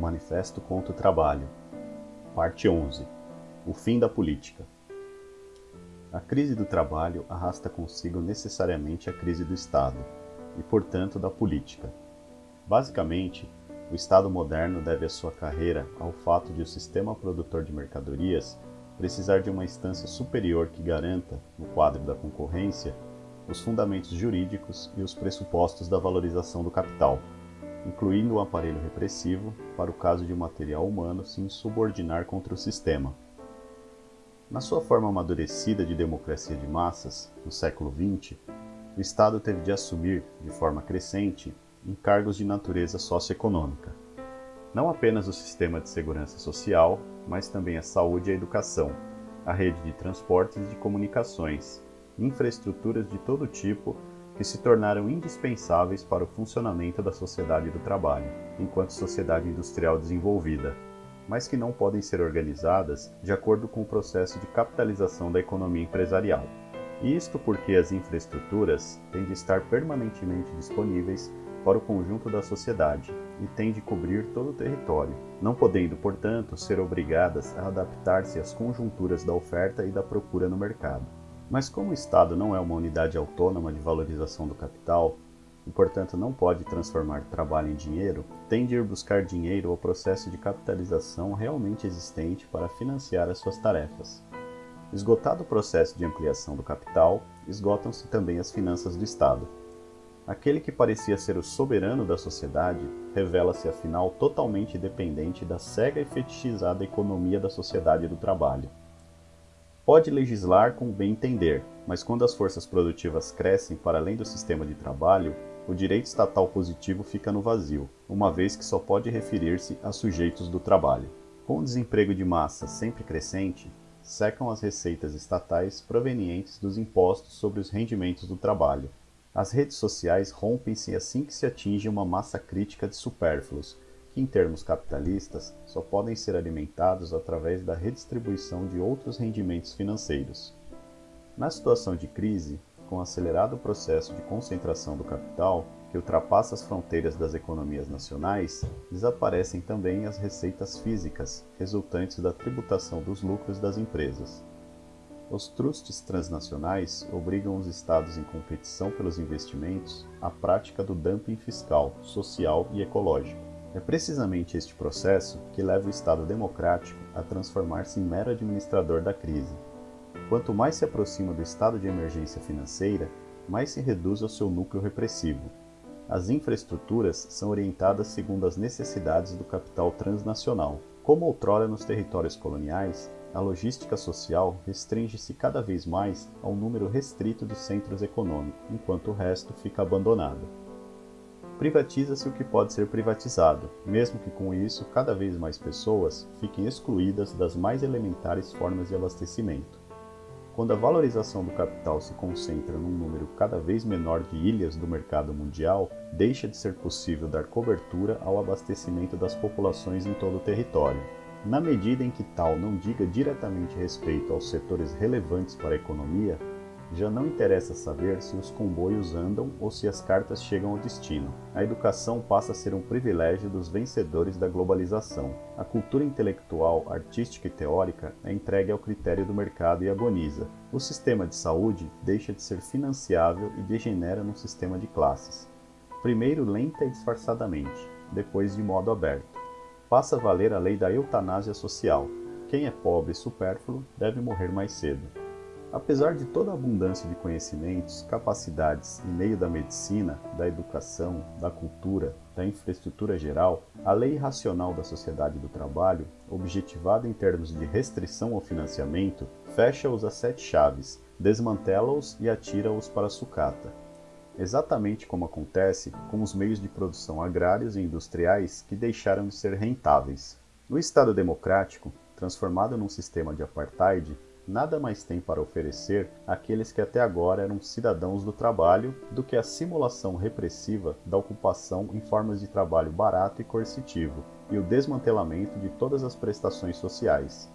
Manifesto contra o Trabalho, Parte 11 O fim da política. A crise do trabalho arrasta consigo necessariamente a crise do Estado e, portanto, da política. Basicamente, o Estado moderno deve a sua carreira ao fato de o sistema produtor de mercadorias precisar de uma instância superior que garanta, no quadro da concorrência, os fundamentos jurídicos e os pressupostos da valorização do capital, incluindo o aparelho repressivo para o caso de o material humano se insubordinar contra o sistema. Na sua forma amadurecida de democracia de massas, no século XX, o Estado teve de assumir, de forma crescente, encargos de natureza socioeconômica. Não apenas o sistema de segurança social, mas também a saúde e a educação, a rede de transportes e de comunicações, infraestruturas de todo tipo que se tornaram indispensáveis para o funcionamento da sociedade do trabalho, enquanto sociedade industrial desenvolvida, mas que não podem ser organizadas de acordo com o processo de capitalização da economia empresarial. Isto porque as infraestruturas têm de estar permanentemente disponíveis para o conjunto da sociedade e têm de cobrir todo o território, não podendo, portanto, ser obrigadas a adaptar-se às conjunturas da oferta e da procura no mercado. Mas como o Estado não é uma unidade autônoma de valorização do capital, e portanto não pode transformar trabalho em dinheiro, tem de ir buscar dinheiro ao processo de capitalização realmente existente para financiar as suas tarefas. Esgotado o processo de ampliação do capital, esgotam-se também as finanças do Estado. Aquele que parecia ser o soberano da sociedade revela-se afinal totalmente dependente da cega e fetichizada economia da sociedade do trabalho. Pode legislar com bem entender, mas quando as forças produtivas crescem para além do sistema de trabalho, o direito estatal positivo fica no vazio, uma vez que só pode referir-se a sujeitos do trabalho. Com o desemprego de massa sempre crescente, secam as receitas estatais provenientes dos impostos sobre os rendimentos do trabalho. As redes sociais rompem-se assim que se atinge uma massa crítica de supérfluos, que em termos capitalistas só podem ser alimentados através da redistribuição de outros rendimentos financeiros. Na situação de crise, com o acelerado processo de concentração do capital, que ultrapassa as fronteiras das economias nacionais, desaparecem também as receitas físicas resultantes da tributação dos lucros das empresas. Os trusts transnacionais obrigam os estados em competição pelos investimentos à prática do dumping fiscal, social e ecológico. É precisamente este processo que leva o Estado democrático a transformar-se em mero administrador da crise. Quanto mais se aproxima do estado de emergência financeira, mais se reduz ao seu núcleo repressivo. As infraestruturas são orientadas segundo as necessidades do capital transnacional. Como outrora nos territórios coloniais, a logística social restringe-se cada vez mais a um número restrito de centros econômicos, enquanto o resto fica abandonado. Privatiza-se o que pode ser privatizado, mesmo que com isso cada vez mais pessoas fiquem excluídas das mais elementares formas de abastecimento. Quando a valorização do capital se concentra num número cada vez menor de ilhas do mercado mundial, deixa de ser possível dar cobertura ao abastecimento das populações em todo o território. Na medida em que tal não diga diretamente respeito aos setores relevantes para a economia, já não interessa saber se os comboios andam ou se as cartas chegam ao destino. A educação passa a ser um privilégio dos vencedores da globalização. A cultura intelectual, artística e teórica é entregue ao critério do mercado e agoniza. O sistema de saúde deixa de ser financiável e degenera num sistema de classes. Primeiro lenta e disfarçadamente, depois de modo aberto passa a valer a lei da eutanásia social. Quem é pobre e supérfluo deve morrer mais cedo. Apesar de toda a abundância de conhecimentos, capacidades e meio da medicina, da educação, da cultura, da infraestrutura geral, a lei racional da sociedade do trabalho, objetivada em termos de restrição ao financiamento, fecha-os a sete chaves, desmantela-os e atira-os para a sucata exatamente como acontece com os meios de produção agrários e industriais que deixaram de ser rentáveis. No Estado democrático, transformado num sistema de apartheid, nada mais tem para oferecer àqueles que até agora eram cidadãos do trabalho do que a simulação repressiva da ocupação em formas de trabalho barato e coercitivo e o desmantelamento de todas as prestações sociais.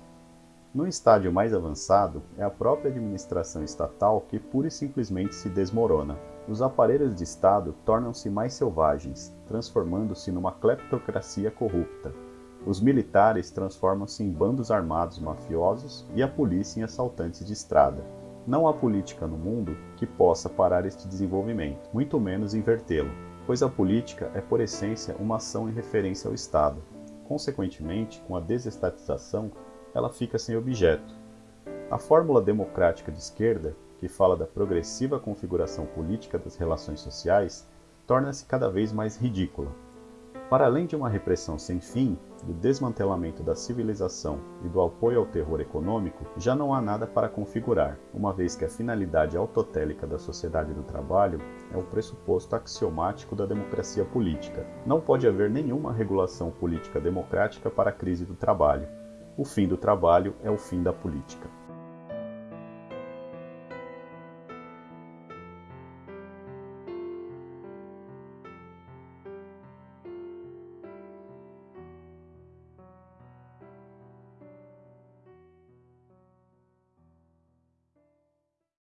No estádio mais avançado, é a própria administração estatal que pura e simplesmente se desmorona. Os aparelhos de Estado tornam-se mais selvagens, transformando-se numa cleptocracia corrupta. Os militares transformam-se em bandos armados mafiosos e a polícia em assaltantes de estrada. Não há política no mundo que possa parar este desenvolvimento, muito menos invertê-lo, pois a política é por essência uma ação em referência ao Estado. Consequentemente, com a desestatização, ela fica sem objeto. A fórmula democrática de esquerda, que fala da progressiva configuração política das relações sociais, torna-se cada vez mais ridícula. Para além de uma repressão sem fim, do desmantelamento da civilização e do apoio ao terror econômico, já não há nada para configurar, uma vez que a finalidade autotélica da sociedade do trabalho é o pressuposto axiomático da democracia política. Não pode haver nenhuma regulação política democrática para a crise do trabalho. O fim do trabalho é o fim da política.